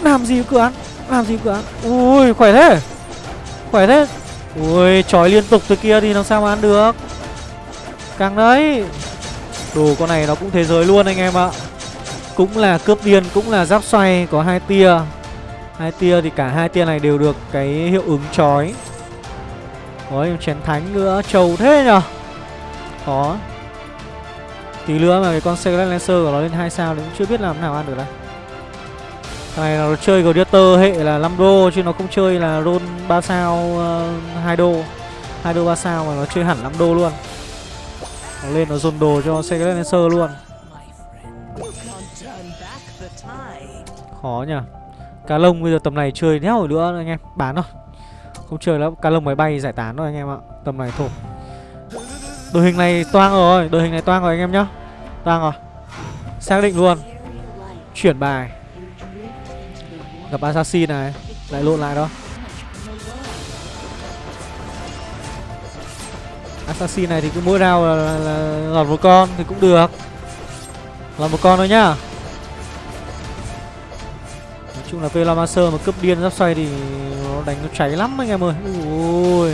Làm gì cứ ăn Làm gì cứ ăn. Ui khỏe thế. Khỏe thế. Ui trói liên tục từ kia thì làm sao mà ăn được. Càng đấy. Đồ con này nó cũng thế giới luôn anh em ạ. Cũng là cướp điên Cũng là giáp xoay Có hai tia. Hai tia thì cả hai tia này đều được cái hiệu ứng chói. Có chén thánh nữa Trầu thế nhở? Khó. Tí nữa mà cái con Secret Lancer của nó lên 2 sao thì cũng chưa biết làm nào ăn được đây. Thằng này nó chơi Gladiator hệ là 5 đô chứ nó không chơi là roll 3 sao ờ, uh, 2 đô. 2 đô 3 sao mà nó chơi hẳn 5 đô luôn nó lên nó dồn đồ cho Segelenser luôn. Khó nhỉ. Cá lông bây giờ tầm này chơi đéo rồi nữa anh em? Bán rồi không chơi lắm. Cá lông máy bay giải tán rồi anh em ạ. Tầm này thôi. Đội hình này toang rồi. Đội hình này toang rồi anh em nhá. Toang rồi. Xác định luôn. Chuyển bài. Gặp assassin này. Lại lộn lại đó. Assassin này thì cứ mỗi round là, là, là lọt một con thì cũng được Lọt một con thôi nhá Nói chung là Velamaster mà cướp điên giáp xoay thì nó đánh nó cháy lắm anh em ơi Ui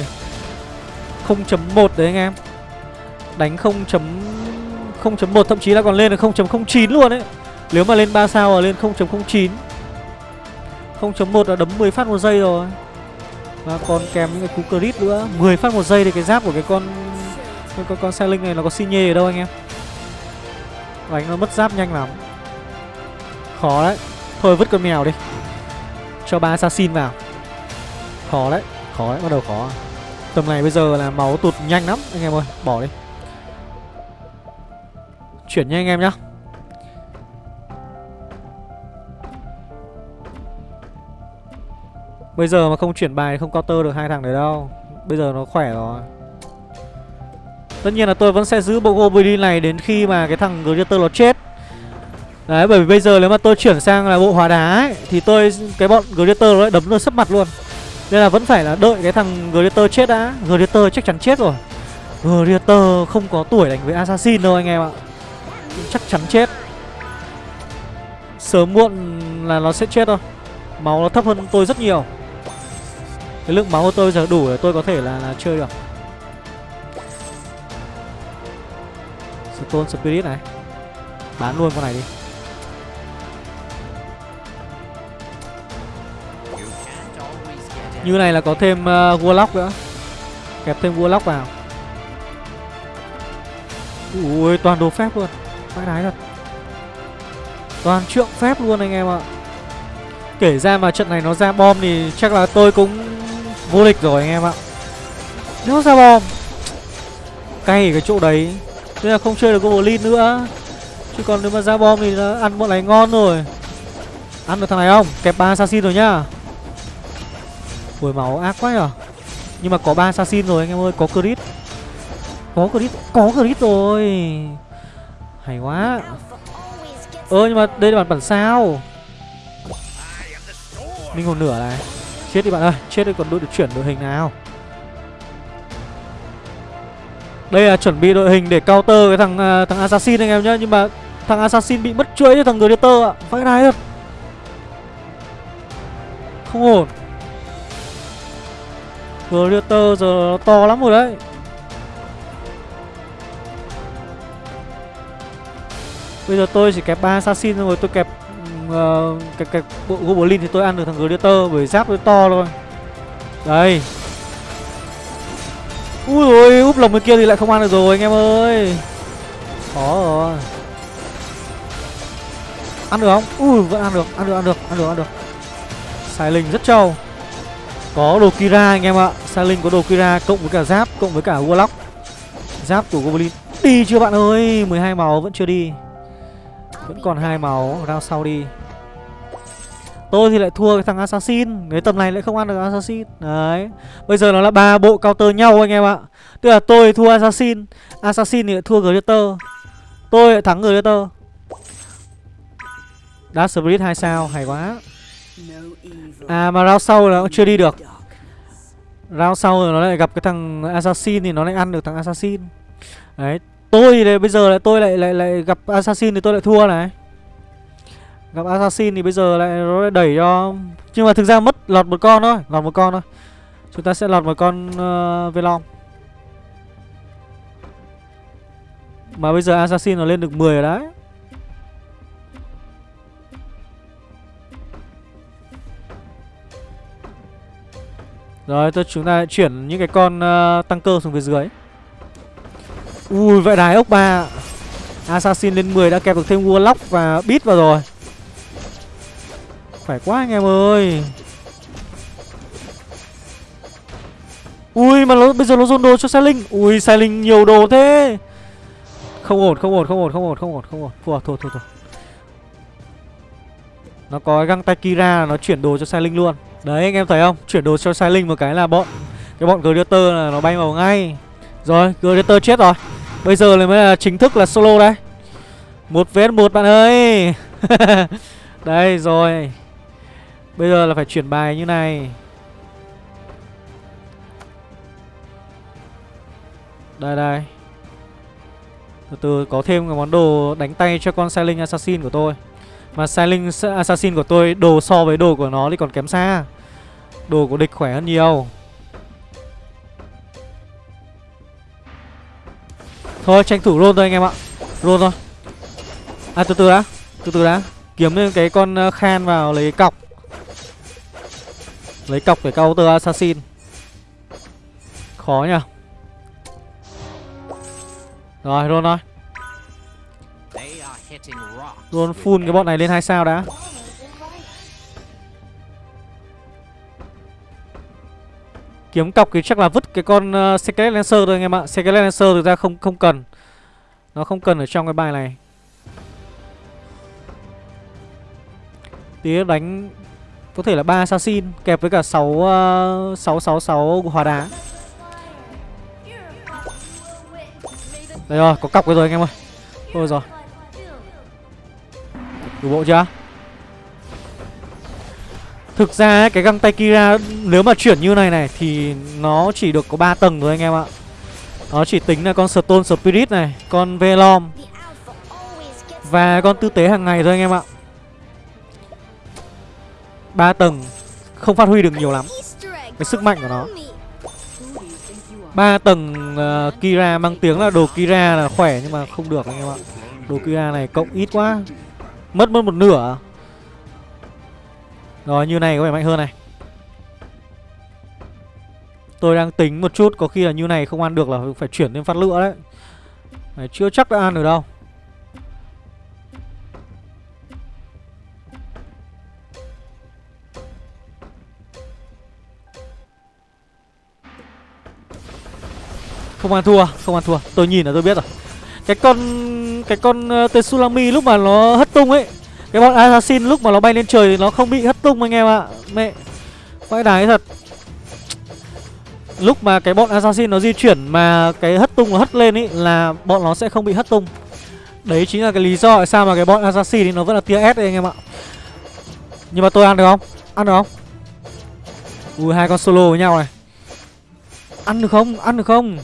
0.1 đấy anh em đánh 0.0.1 thậm chí là còn lên được 0.09 luôn đấy. Nếu mà lên 3 sao là lên 0.09. 0.1 là đấm 10 phát một giây rồi. Và còn kèm những cái cú crit nữa, 10 phát một giây thì cái giáp của cái con con con, con xe linh này nó có xi nhê ở đâu anh em? Đánh nó mất giáp nhanh lắm. Khó đấy. Thôi vứt con mèo đi. Cho ba assassin vào. Khó đấy, khó đấy, bắt đầu khó. Tầm này bây giờ là máu tụt nhanh lắm anh em ơi, bỏ đi. Chuyển nha anh em nhá Bây giờ mà không chuyển bài không counter được hai thằng đấy đâu Bây giờ nó khỏe rồi Tất nhiên là tôi vẫn sẽ giữ bộ Goblin này đến khi mà cái thằng Greater nó chết. Đấy bởi vì bây giờ nếu mà tôi chuyển sang là bộ hóa đá ấy Thì tôi cái bọn Greater nó lại đấm nó sấp mặt luôn. Nên là vẫn phải là đợi cái thằng Greater chết đã. Greater chắc chắn chết rồi. Greater không có tuổi đánh với Assassin đâu anh em ạ. Chắc chắn chết. Sớm muộn là nó sẽ chết thôi. Máu nó thấp hơn tôi rất nhiều. Cái lượng máu của tôi giờ đủ để tôi có thể là, là chơi được. Stone Spirit này. Bán luôn con này đi. Như này là có thêm uh, Warlock nữa. Kẹp thêm Warlock vào. Ui toàn đồ phép luôn. Vãi đái thật. Toàn trượng phép luôn anh em ạ. Kể ra mà trận này nó ra bom thì chắc là tôi cũng vô địch rồi anh em ạ. Nếu ra bom Cay cái chỗ đấy. Nên là không chơi được Goblin nữa. Chứ còn nếu mà ra bom thì ăn bọn này ngon rồi. Ăn được thằng này không? Kẹp ba assassin rồi nhá. Ui, máu ác quá nhở. Nhưng mà có ba assassin rồi anh em ơi, Có crit. Có crit Có crit rồi. Hay quá. Ơ, nhưng mà đây là bản bản sao? Linh hồn nửa này. Chết đi bạn ơi, Chết đi, còn đội được chuyển đội hình nào? Đây là chuẩn bị đội hình để counter cái thằng à, thằng assassin anh em nhá. Nhưng mà thằng assassin bị mất chuỗi cho thằng gladiator ạ. Vãi đái thật. Không ổn. Gladiator giờ nó to lắm rồi đấy. Bây giờ tôi chỉ kẹp ba assassin rồi tôi kẹp uh, cái, cái bộ Goblin thì tôi ăn được thằng Gladiator bởi giáp nó to thôi. Đây úi rồi úp lồng bên kia thì lại không ăn được rồi anh em ơi. Khó rồi. Ăn được không? Ui vẫn ăn được, ăn được, ăn được, ăn được, ăn được. Sai linh rất trâu. Có đồ Kira anh em ạ. Sai linh có đồ Kira cộng với cả giáp, cộng với cả Warlock. Giáp của Goblin Đi chưa bạn ơi? 12 máu vẫn chưa đi. Vẫn còn hai máu Round sau đi. Tôi thì lại thua cái thằng Assassin. Cái tầm này lại không ăn được Assassin. Đấy. Bây giờ nó là ba bộ counter nhau anh em ạ. Tức là tôi thua Assassin. Assassin thì lại thua Gladiator Tôi lại thắng Gladiator Dark Spirit 2 sao, Hay quá. À mà round sau là cũng chưa đi được. Round sau rồi nó lại gặp cái thằng Assassin Thì nó lại ăn được thằng Assassin. Đấy. Tôi thì bây giờ lại tôi lại lại lại gặp Assassin thì tôi lại thua này. Gặp Assassin thì bây giờ lại nó lại đẩy cho Nhưng mà thực ra mất lọt một con thôi Lọt một con thôi. Chúng ta sẽ lọt một con uh, Velom. Mà bây giờ Assassin nó lên được 10 rồi đấy. Rồi tôi chúng ta chuyển những cái con uh, tăng cơ xuống phía dưới. Ui vậy đái ốc ba Assassin lên 10 đã kẹp được thêm Warlock và Beat vào rồi. Phải quá anh em ơi. Ui, mà nó, bây giờ nó dồn đồ cho sailing Ui sailing nhiều đồ thế. Không ổn không ổn không ổn không ổn không ổn không ổn. Thua thua thua thua. Nó có găng tay Kira nó chuyển đồ cho sailing luôn. Đấy, anh em thấy không? Chuyển đồ cho sailing một cái là bọn, Cái bọn Gladiator là nó bay vào ngay. Rồi, Gladiator chết rồi. Bây giờ này mới là chính thức là solo đây. Một vs một bạn ơi. Đây, rồi. Bây giờ là phải chuyển bài như này. Đây đây. Từ từ, có thêm cái món đồ đánh tay cho con Sailing Assassin của tôi. Mà Sailing Assassin của tôi, đồ so với đồ của nó thì còn kém xa. Đồ của địch khỏe hơn nhiều. Thôi, tranh thủ roll thôi anh em ạ. Roll thôi. À từ từ đã. Từ từ đã. Kiếm lên cái con ờ, khan vào lấy cọc. Lấy cọc để counter assassin. Khó nhỉ? Rồi luôn thôi. Luôn full cái bọn này lên hai sao đã. Kiếm cọc thì chắc là vứt cái con uh, Secret Lancer thôi anh em ạ. Secret Lancer thực ra không không cần. Nó không cần ở trong cái bài này. Tí đánh có thể là ba assassin Kẹp với cả 6 uh, 666 hòa đá Đây rồi, có cọc rồi anh em ơi Thôi rồi Đủ bộ chưa Thực ra cái găng tay Kira nếu mà chuyển như này này thì nó chỉ được có 3 tầng thôi anh em ạ. Nó chỉ tính là con Stone Spirit này, con Velom và con tư tế hàng ngày thôi anh em ạ. 3 tầng không phát huy được nhiều lắm cái sức mạnh của nó. 3 tầng uh, Kira mang tiếng là đồ Kira là khỏe nhưng mà không được anh em ạ. Đồ Kira này cộng ít quá. Mất mất một nửa. Rồi như này có vẻ mạnh hơn này Tôi đang tính một chút Có khi là như này không ăn được là phải chuyển lên phát lửa đấy Này, Chưa chắc đã ăn được đâu Không ăn thua, không ăn thua Tôi nhìn là tôi biết rồi Cái con Cái con ờ, uh, Tsunami lúc mà nó hất tung ấy cái bọn assassin lúc mà nó bay lên trời thì nó không bị hất tung anh em ạ Mẹ Vãi đái thật Lúc mà cái bọn assassin nó di chuyển mà cái hất tung nó hất lên ấy Là bọn nó sẽ không bị hất tung Đấy chính là cái lý do tại sao mà cái bọn assassin thì nó vẫn là tia S đấy anh em ạ Nhưng mà tôi ăn được không? Ăn được không? Ui hai con solo với nhau này Ăn được không? Ăn được không?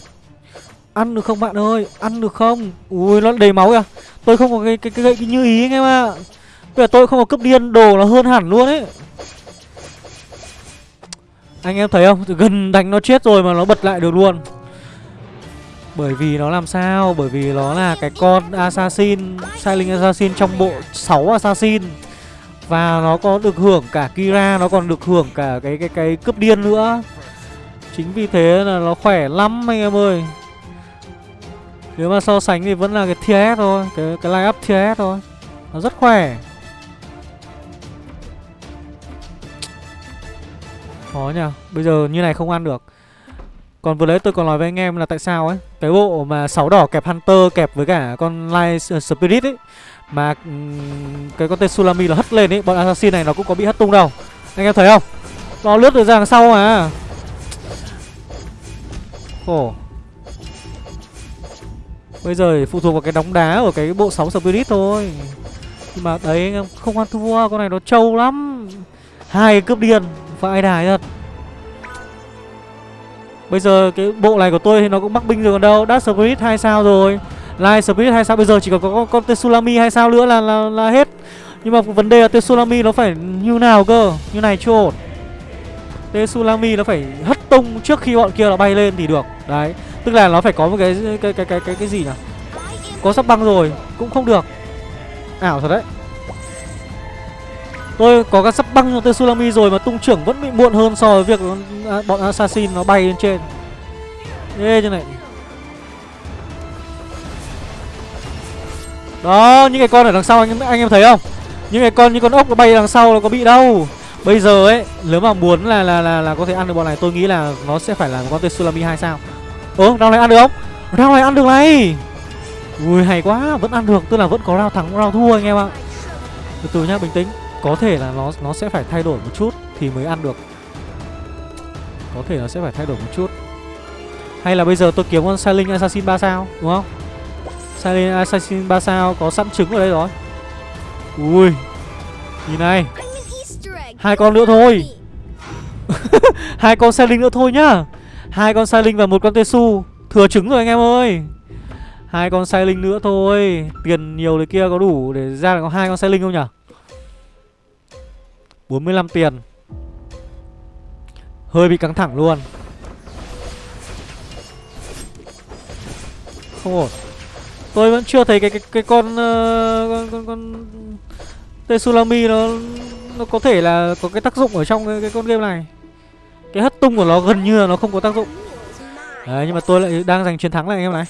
Ăn được không bạn ơi? Ăn được không? Ui nó đầy máu kìa. Tôi không có cái cái, cái gậy như ý anh em ạ. Bây giờ tôi không có cấp điên đồ nó hơn hẳn luôn ấy. Anh em thấy không? Gần đánh nó chết rồi mà nó bật lại được luôn. Bởi vì nó làm sao? Bởi vì nó là cái con assassin Silent assassin trong bộ 6 assassin. Và nó có được hưởng cả Kira Nó còn được hưởng cả cái cái cái cướp điên nữa. Chính vì thế là nó khỏe lắm anh em ơi. Nếu mà so sánh thì vẫn là cái TS thôi Cái, cái line up TS thôi. Nó rất khỏe. Khó nhờ Bây giờ như này không ăn được. Còn vừa đấy tôi còn nói với anh em là tại sao ấy Cái bộ mà sáu đỏ kẹp Hunter kẹp với cả con Light Spirit ấy Mà cái con tên Sulami là hất lên ấy Bọn Assassin này nó cũng có bị hất tung đâu. Anh em thấy không? Nó lướt được ra đằng sau mà. Khổ Bây giờ phụ thuộc vào cái đóng đá của cái bộ sóng Spirit thôi. Nhưng mà đấy anh em không ăn thua Con này nó trâu lắm. Hai cướp điên Vãi đài thật. Bây giờ cái bộ này của tôi thì nó cũng mắc binh rồi còn đâu. Dark Spirit 2 sao rồi. Light Spirit 2 sao Bây giờ chỉ còn có con, con Tetsulami 2 sao nữa là, là là hết. Nhưng mà vấn đề là Tetsulami nó phải như nào cơ? Như này chưa ổn. Tetsulami nó phải hất tung trước khi bọn kia nó bay lên thì được. Đấy. Tức là nó phải có một cái cái cái cái cái, cái gì nhỉ Có sắp băng rồi Cũng không được Ảo thật đấy Tôi có các sắp băng cho tên Sulami rồi mà tung trưởng vẫn bị muộn hơn so với việc à, bọn assassin nó bay lên trên. Ê như này. Đó, những cái con ở đằng sau anh anh em thấy không? Những cái con như con ốc nó bay đằng sau nó có bị đâu. Bây giờ ấy, nếu mà muốn là là là là có thể ăn được bọn này tôi nghĩ là nó sẽ phải là con tên Sulami 2 sao. Ơ, round này ăn được không? Round này ăn được này. Ui hay quá, vẫn ăn được, tức là vẫn có round thắng round thua anh em ạ. Từ từ nhá, bình tĩnh. Có thể là nó nó sẽ phải thay đổi một chút thì mới ăn được. Có thể nó sẽ phải thay đổi một chút. Hay là bây giờ tôi kiếm con Silent Assassin 3 sao đúng không? Silent Assassin 3 sao có sẵn trứng ở đây rồi. Ui nhìn này. Hai con nữa thôi. Hai con Silent nữa thôi nhá hai con Silent và một con tê su thừa trứng rồi anh em ơi. Hai con Silent nữa thôi. Tiền nhiều đấy kia có đủ để ra được có hai con Silent không nhỉ? 45 tiền. Hơi bị căng thẳng luôn. Không ổn. Tôi vẫn chưa thấy cái cái cái con uh, con con, con Tetsulami nó nó có thể là có cái tác dụng ở trong cái, cái con game này. Cái hất tung của nó gần như là nó không có tác dụng. Đấy nhưng mà tôi lại đang giành chiến thắng này anh em này.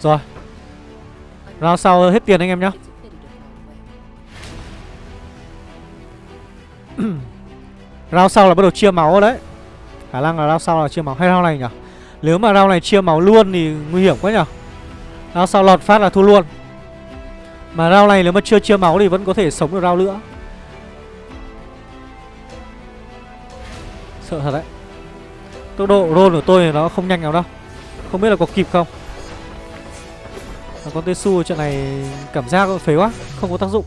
Rồi, Round sau hết tiền anh em nhá. Round sau là bắt đầu chia máu đấy. Khả năng là round sau là chia máu. Hay round này nhỉ? Nếu mà round này chia máu luôn thì nguy hiểm quá nhỉ? Round sau lọt phát là thua luôn. Mà round này nếu mà chưa chia máu thì vẫn có thể sống được round nữa. Sợ thật đấy. Tốc độ roll của tôi nó không nhanh nào đâu. Không biết là có kịp không. Mà con Tesu trận này cảm giác phế quá, Không có tác dụng.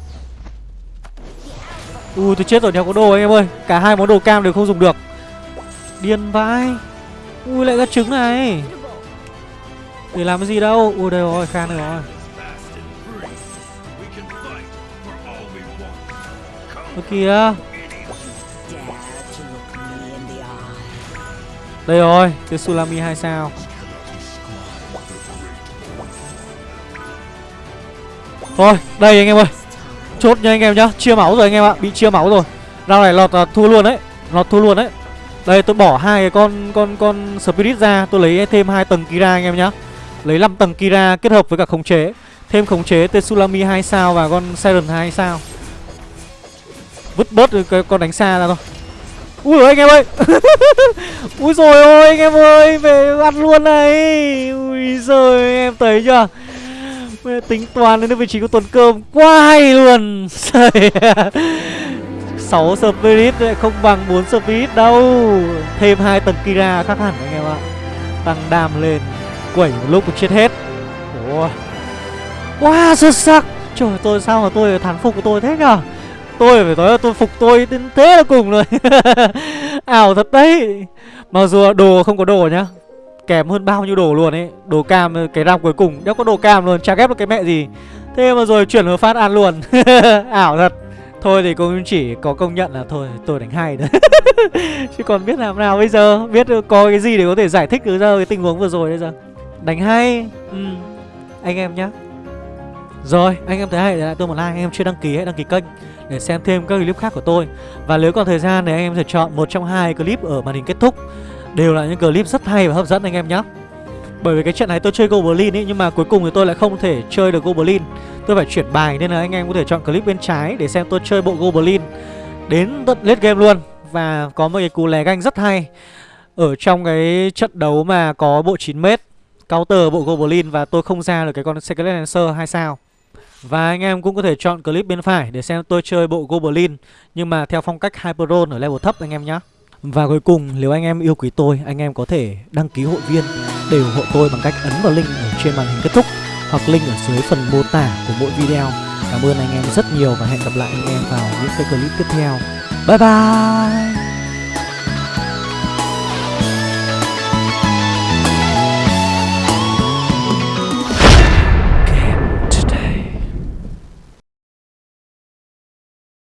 Ui tôi chết rồi, đéo có đồ anh em ơi. Cả hai món đồ cam đều không dùng được. Điên vãi. Ui lại ra trứng này. Để làm cái gì đâu. Ui đây rồi, khan rồi Ơ kìa. Đây rồi Tetsulami 2 sao. Thôi đây anh em ơi. Chốt nha anh em nhá. Chia máu rồi anh em ạ. Bị chia máu rồi. Round này lọt uh, thua luôn đấy. Lọt thua luôn đấy. Đây tôi bỏ hai cái con con con Spirit ra. Tôi lấy thêm hai tầng Kira anh em nhá. Lấy 5 tầng Kira kết hợp với cả khống chế. Thêm khống chế Tetsulami 2 sao và con Siren 2 sao. Vứt bớt cái con đánh xa ra thôi. Ui anh em ơi. Ui rồi ôi anh em ơi, Về ăn luôn này. Ui giời em thấy chưa? Tính toán đến vị trí của tuần cơm Quá hay luôn. 6 Spirit không bằng 4 Spirit đâu. Thêm hai tầng Kira khác hẳn anh em ạ. Tăng đam lên, Quẩy một lúc một chết hết. Ủa. Quá xuất sắc. Trời, tôi sao mà tôi thán phục của tôi thế nhở? Tôi phải nói là tôi phục tôi đến thế là cùng rồi. Ảo thật đấy. Mặc dù đồ không có đồ nhá kém hơn bao nhiêu đồ luôn ấy. Đồ cam cái round cuối cùng Đéo có đồ cam luôn Chả ghép được cái mẹ gì. Thế mà rồi chuyển hướng phát ăn luôn. Ảo thật. Thôi thì cũng chỉ có công nhận là thôi tôi đánh hay đấy Chứ còn biết làm nào bây giờ? Biết có cái gì để có thể giải thích được ra cái tình huống vừa rồi bây giờ? Đánh hay. Ừ. Anh em nhá. Rồi, anh em thấy hay để lại tôi một like, anh em chưa đăng ký hãy đăng ký kênh để xem thêm các clip khác của tôi. Và nếu còn thời gian thì anh em sẽ chọn một trong hai clip ở màn hình kết thúc. Đều là những clip rất hay và hấp dẫn anh em nhé. Bởi vì cái trận này tôi chơi Goblin ấy, Nhưng mà cuối cùng thì tôi lại không thể chơi được Goblin Tôi phải chuyển bài nên là anh em có thể chọn clip bên trái Để xem tôi chơi bộ Goblin Đến tận late game luôn Và có một cái cú lè ganh rất hay Ở trong cái trận đấu mà có bộ 9m Counter bộ Goblin Và tôi không ra được cái con Secret Lancer hay sao và anh em cũng có thể chọn clip bên phải Để xem tôi chơi bộ Goblin, Nhưng mà theo phong cách Hyperon ở level thấp anh em nhé và cuối cùng, nếu anh em yêu quý tôi, Anh em có thể đăng ký hội viên Để ủng hộ tôi bằng cách ấn vào link ở trên màn hình kết thúc Hoặc link ở dưới phần mô tả của mỗi video. Cảm ơn anh em rất nhiều Và hẹn gặp lại anh em vào những cái clip tiếp theo. Bye bye!